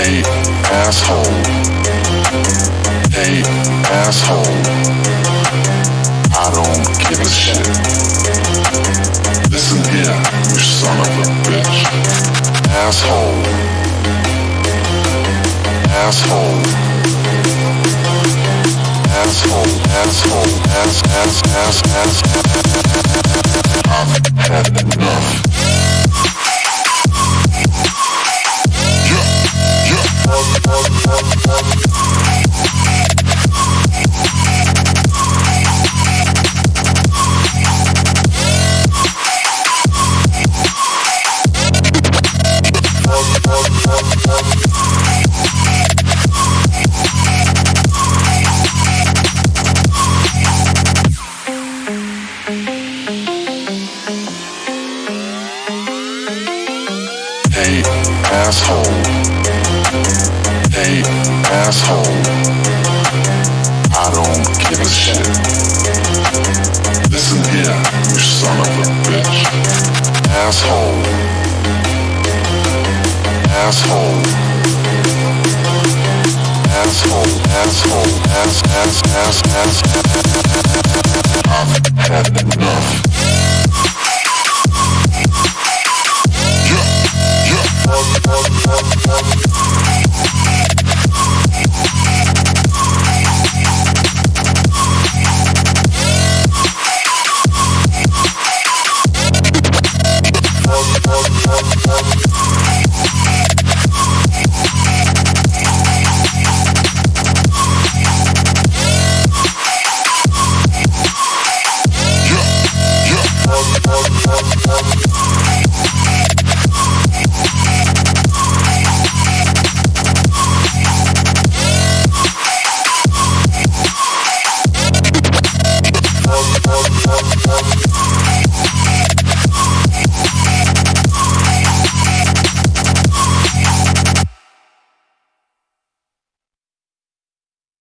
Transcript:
Hey, asshole. Hey, asshole. I don't give a shit. Listen here, you son of a bitch. Asshole. Asshole. Asshole, asshole, ass, ass, ass, ass, ass. Hey, asshole. Hey, asshole. I don't give a shit. Listen here, you son of a bitch. Asshole. Asshole. Asshole, asshole, ass, ass, ass, ass. I've had enough.